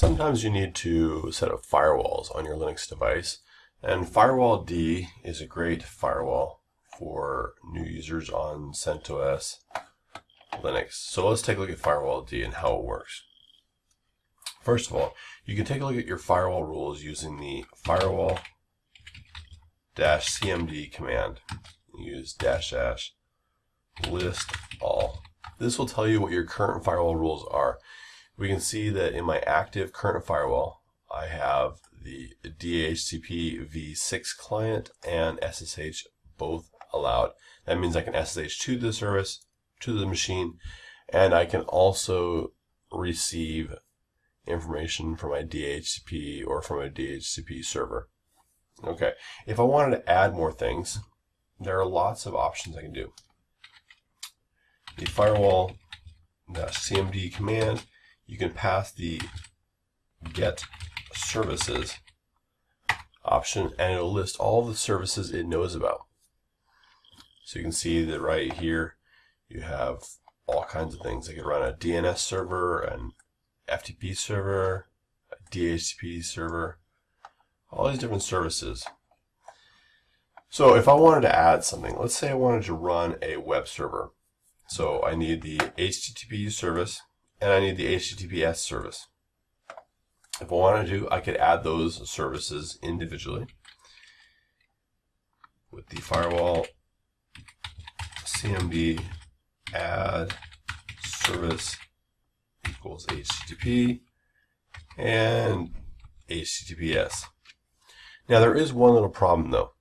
Sometimes you need to set up firewalls on your Linux device, and Firewall D is a great firewall for new users on CentOS Linux. So let's take a look at Firewall D and how it works. First of all, you can take a look at your firewall rules using the firewall-cmd command. Use dash dash list all. This will tell you what your current firewall rules are we can see that in my active current firewall, I have the DHCP v6 client and SSH both allowed. That means I can SSH to the service, to the machine, and I can also receive information from my DHCP or from a DHCP server. Okay, if I wanted to add more things, there are lots of options I can do. The firewall-cmd command you can pass the get services option and it'll list all the services it knows about. So you can see that right here you have all kinds of things. I could run a DNS server, an FTP server, a DHCP server, all these different services. So if I wanted to add something, let's say I wanted to run a web server. So I need the HTTP service and I need the HTTPS service. If I wanted to, I could add those services individually with the firewall cmd add service equals HTTP and HTTPS. Now there is one little problem though.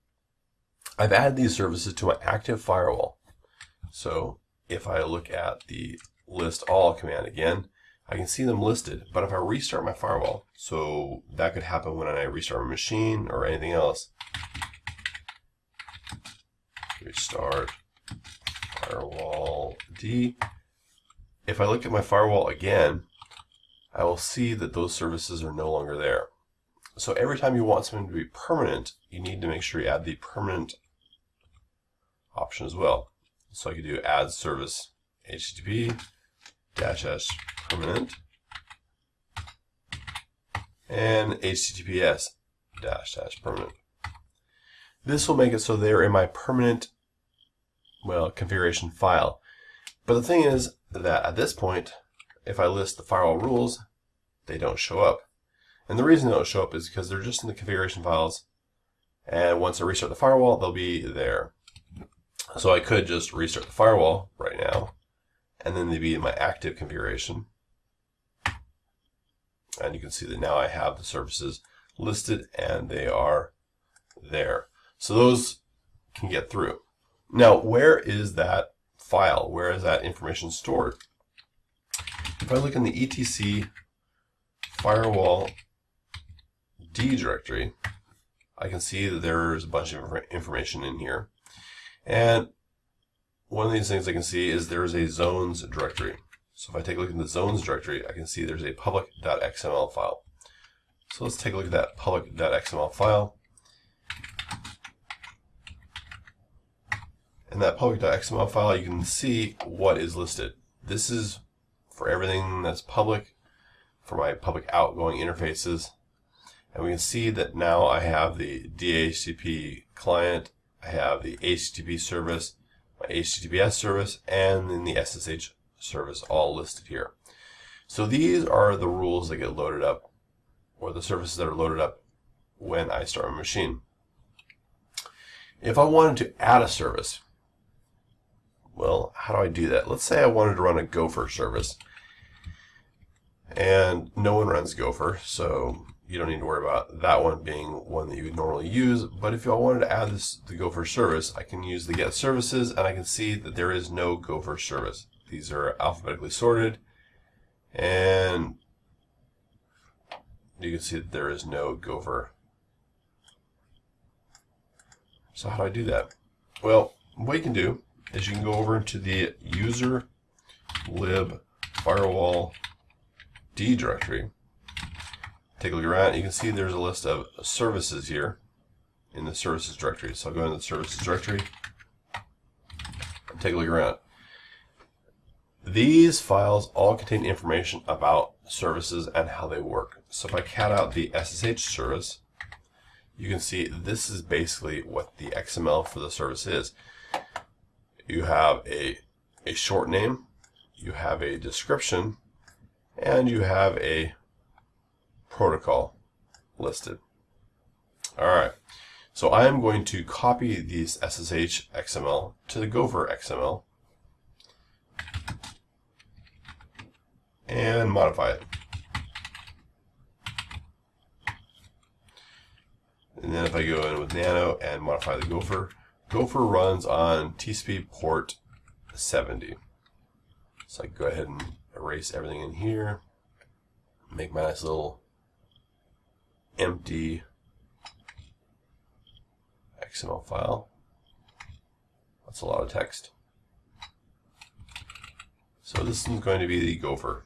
I've added these services to my active firewall. So if I look at the list all command again, I can see them listed. But if I restart my firewall, so that could happen when I restart my machine or anything else. Restart firewall D. If I look at my firewall again, I will see that those services are no longer there. So every time you want something to be permanent, you need to make sure you add the permanent option as well. So I could do add service HTTP dash s permanent and HTTPS dash dash permanent. This will make it so they're in my permanent, well, configuration file. But the thing is that at this point, if I list the firewall rules, they don't show up. And the reason they don't show up is because they're just in the configuration files. And once I restart the firewall, they'll be there. So I could just restart the firewall right now and then they'd be in my active configuration. And you can see that now I have the services listed and they are there. So those can get through. Now, where is that file? Where is that information stored? If I look in the etc firewall D directory, I can see that there's a bunch of information in here. And one of these things I can see is there is a zones directory. So if I take a look in the zones directory, I can see there's a public.xml file. So let's take a look at that public.xml file. In that public.xml file, you can see what is listed. This is for everything that's public, for my public outgoing interfaces. And we can see that now I have the DHCP client, I have the HTTP service, my HTTPS service, and then the SSH service all listed here. So these are the rules that get loaded up, or the services that are loaded up when I start my machine. If I wanted to add a service, well, how do I do that? Let's say I wanted to run a Gopher service, and no one runs Gopher, so you don't need to worry about that one being one that you would normally use. But if y'all wanted to add this the Gopher service, I can use the get services and I can see that there is no Gopher service. These are alphabetically sorted and you can see that there is no Gopher. So how do I do that? Well, what you can do is you can go over into the user lib firewall D directory take a look around, you can see there's a list of services here in the services directory. So I'll go into the services directory and take a look around. These files all contain information about services and how they work. So if I cat out the SSH service, you can see this is basically what the XML for the service is. You have a, a short name, you have a description, and you have a protocol listed. All right. So I am going to copy these SSH XML to the Gopher XML and modify it. And then if I go in with Nano and modify the Gopher, Gopher runs on TCP port 70. So I go ahead and erase everything in here, make my nice little empty XML file. That's a lot of text. So this is going to be the Gopher.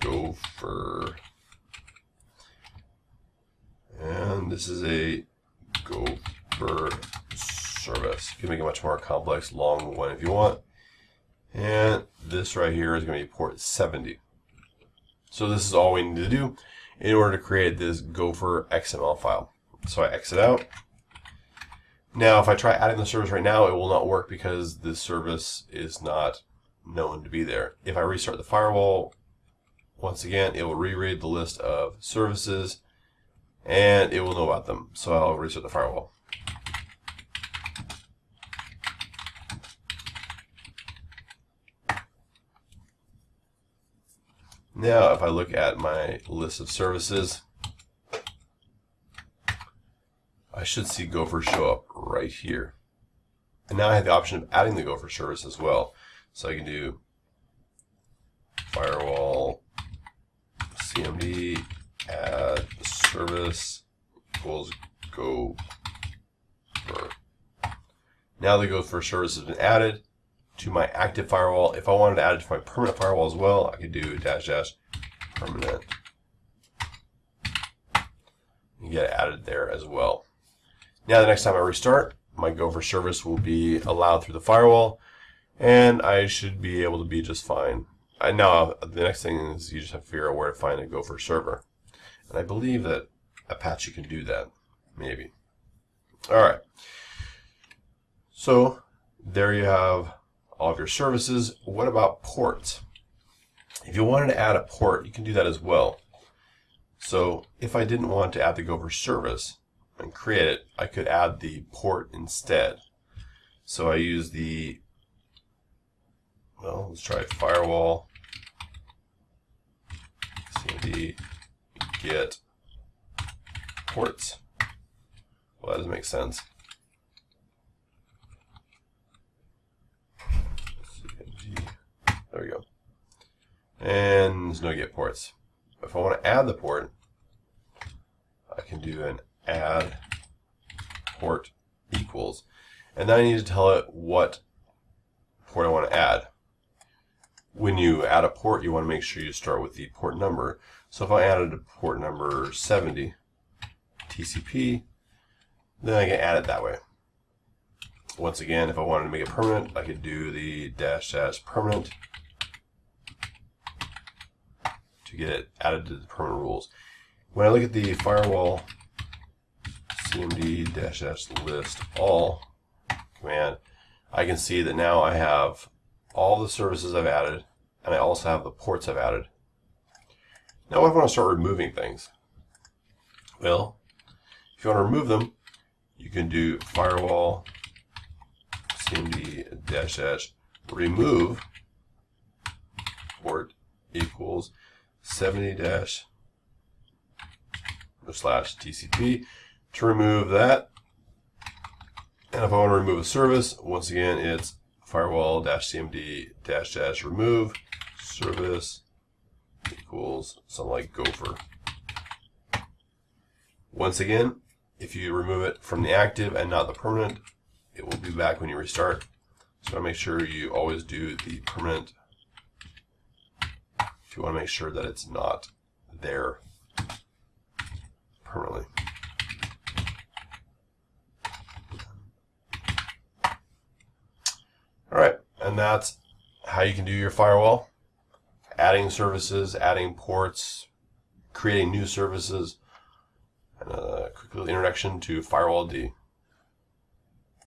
Gopher. And this is a Gopher service. You can make a much more complex, long one if you want. And this right here is going to be port 70. So this is all we need to do in order to create this Gopher XML file. So I exit out. Now, if I try adding the service right now, it will not work because the service is not known to be there. If I restart the firewall, once again, it will reread the list of services and it will know about them. So I'll restart the firewall. Now, if I look at my list of services, I should see Gopher show up right here. And now I have the option of adding the Gopher service as well. So I can do firewall cmd add service equals Gopher. Now the Gopher service has been added to my active firewall. If I wanted to add it to my permanent firewall as well, I could do dash dash permanent and get added there as well. Now the next time I restart, my Gopher service will be allowed through the firewall and I should be able to be just fine. I now the next thing is you just have to figure out where to find a Gopher server. And I believe that Apache can do that. Maybe. Alright. So there you have all of your services. What about ports? If you wanted to add a port, you can do that as well. So if I didn't want to add the Gopher service and create it, I could add the port instead. So I use the, well, let's try firewall, cmd get ports. Well, that doesn't make sense. There we go. And there's no get ports. If I want to add the port, I can do an add port equals. And then I need to tell it what port I want to add. When you add a port, you want to make sure you start with the port number. So if I added a port number 70, TCP, then I can add it that way. Once again, if I wanted to make it permanent, I could do the dash dash permanent to get it added to the permanent rules. When I look at the firewall cmd dash dash list all command, I can see that now I have all the services I've added, and I also have the ports I've added. Now I want to start removing things? Well, if you want to remove them, you can do firewall cmd dash dash remove port equals 70 dash slash TCP to remove that. And if I want to remove a service, once again, it's firewall dash cmd dash dash remove service equals something like gopher. Once again, if you remove it from the active and not the permanent, it will be back when you restart. So I make sure you always do the permanent if you want to make sure that it's not there permanently. All right, and that's how you can do your firewall. adding services, adding ports, creating new services, and a quick little introduction to Firewall D.